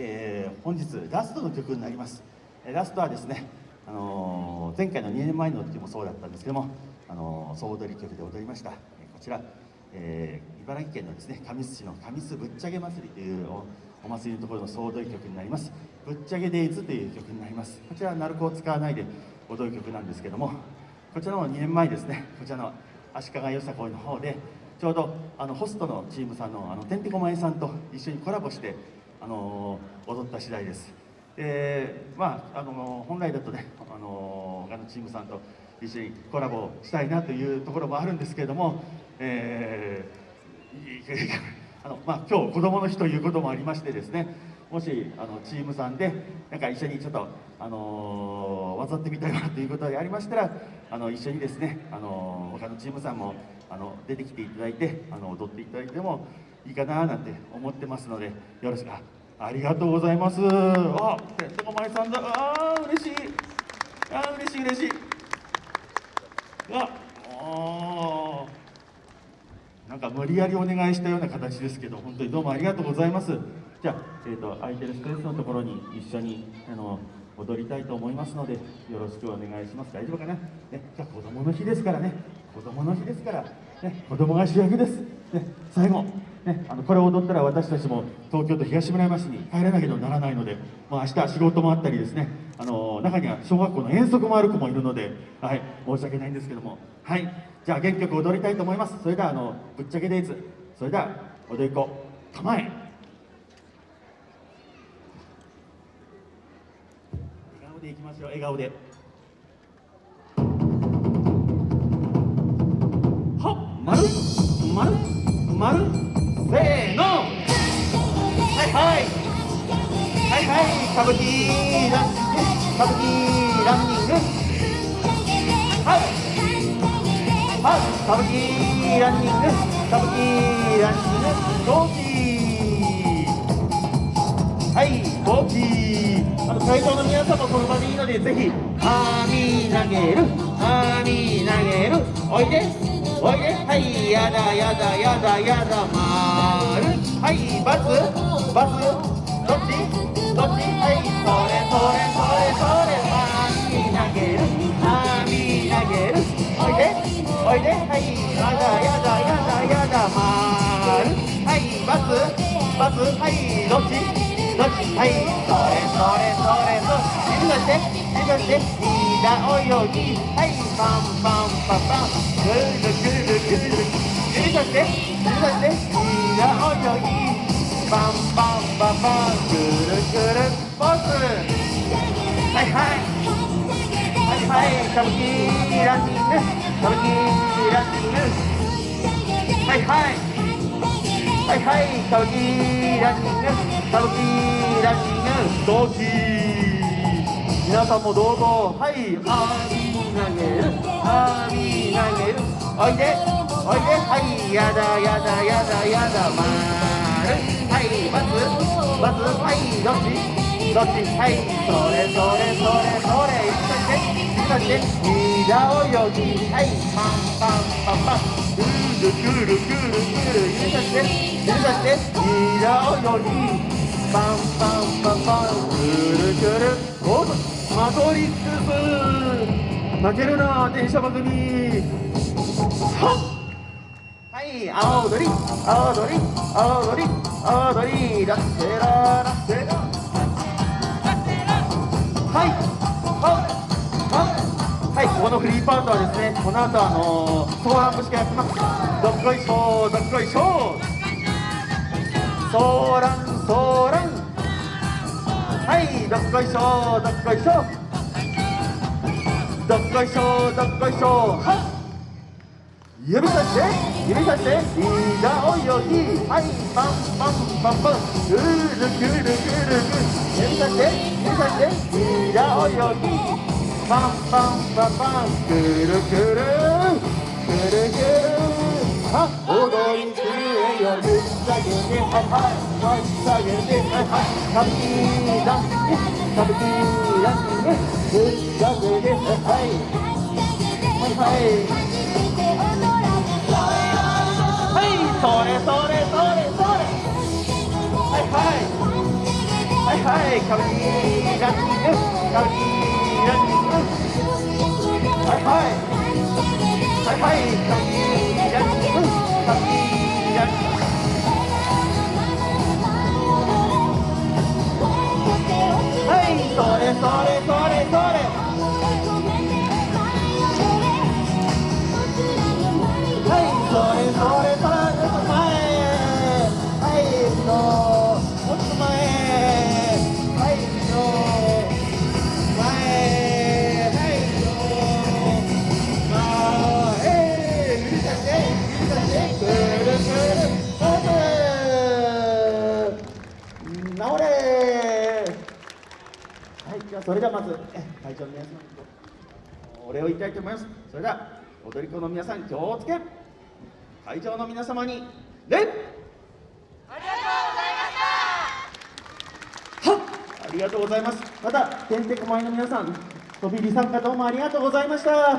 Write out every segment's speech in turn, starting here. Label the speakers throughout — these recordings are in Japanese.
Speaker 1: えー、本日ラストの曲になります。ラストはですね、あのー、前回の2年前の時もそうだったんですけども、あのー、総踊り曲で踊りました。こちら、えー、茨城県のですね神栖市の神栖ぶっちゃけ祭りというお祭りのところの総踊り曲になります。ぶっちゃけデイズという曲になります。こちらは鳴子を使わないで踊る曲なんですけどもこちらの2年前ですねこちらの足利よさこいの方でちょうどあのホストのチームさんのあのてんてこまえさんと一緒にコラボしてあの踊った次第です。でまああの本来だとねあの他のチームさんと一緒にコラボしたいなというところもあるんですけれども、えー、あのまあ、今日子どもの日ということもありましてですねもしあのチームさんでなんか一緒にちょっと、あのー、渡ってみたいなということがありましたらあの一緒にですね、あのー、他のチームさんもあの出てきていただいてあの踊っていただいてもいいかななんて思ってますのでよろしくありがとうございます。あてんてこまいさんだ。あ嬉しい。あー嬉しい嬉しい。ああなんか無理やりお願いしたような形ですけど本当にどうもありがとうございます。じゃあ、えーと、空いてるスペースのところに一緒にあの踊りたいと思いますのでよろしくお願いします。大丈夫かな、ね、じゃあ子供の日ですからね。子供の日ですから、ね、子供が主役です、ね、最後、ね、あのこれを踊ったら私たちも東京都東村山市に帰らなければならないので、まあ、明日仕事もあったりですねあの中には小学校の遠足もある子もいるので、はい、申し訳ないんですけどもはいじゃあ原曲踊りたいと思います。それではあのぶっちゃけデイズ。それでは踊り子構え。笑顔でいきましょう。笑顔で。はい。はいはい。歌舞伎ラン歌舞伎ランニング。はい。はい。歌舞伎ランニング。歌舞伎ランニング。同期はい。同期あの会場の皆さんもその場でいいのでぜひ網投げる。網投げる。おいで。おいで。はい。やだやだやだやだまる。はいバツバツどっち？どっち？はいそれそれそれそれ網投げる網投げる。おいでおいではいやだやだやだやだまる。はいバツバツはいどっち？どっち？はいそれそれそれ。それ指出して指出して平泳ぎはいパンパンパンパンぐるぐる指さして指さしてい。やおよいバンバンバンバンくるくるポー。ズはいはいはいはい歌舞伎ランニング歌舞伎ランニングはいはいはいはい歌舞伎ランニング歌舞伎ランニング同期皆さんもどうぞ。はいあー投げるあー投げる。おいで。おいではいやだやだやだやだまるはいバツバツはいどっち？どっち？はいそれそれそれそれ指さして指さして平泳ぎはいパンパンパンパンくるくるくるくる指さして指さして平泳ぎパンパンパンパンっマトリックス。負けるな電車番組。はい。青踊り青踊り青踊り青踊りラッセララッセラはい。はい。はい。ここのフリーパートはですねこの後あのー、ソーラン節がやってますどっこい。しょどっこい。しょソーランソーランはい。どっこい。しょどっこい。しょどっこいしょどっこいしょはい。指さして指さしていいが泳ぎはいパンパンパンパンくるくるくるくる指さして指さしていいが泳ぎパンパンパンパンくるくるくるくるは踊りくれよぶっ下げてはい。はい。ぶっ下げてはい。はい。歌舞伎ダンス歌舞伎ダンスぶっ下げてはい。はい。はい。それそれそれそれはい。はい。はい。はい。はい。歌舞伎ランニング歌舞伎ランニングはい。はい。はい。はい。歌舞伎ランニはい、じゃあそれではまずえ会長の皆様にお礼を言いたいと思います。それでは踊り子の皆さん気をつけ会場の皆様に礼ありがとうございましたはありがとうございます。またてんてこまいの皆さん飛び入り参加どうもありがとうございました。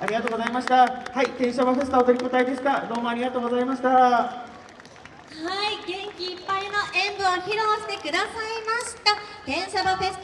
Speaker 1: ありがとうございました。はい天シャバフェスタ踊り子隊でしたどうもありがとうございました
Speaker 2: はい、元気いっぱいの演舞を披露してくださいました。天サバフェスタ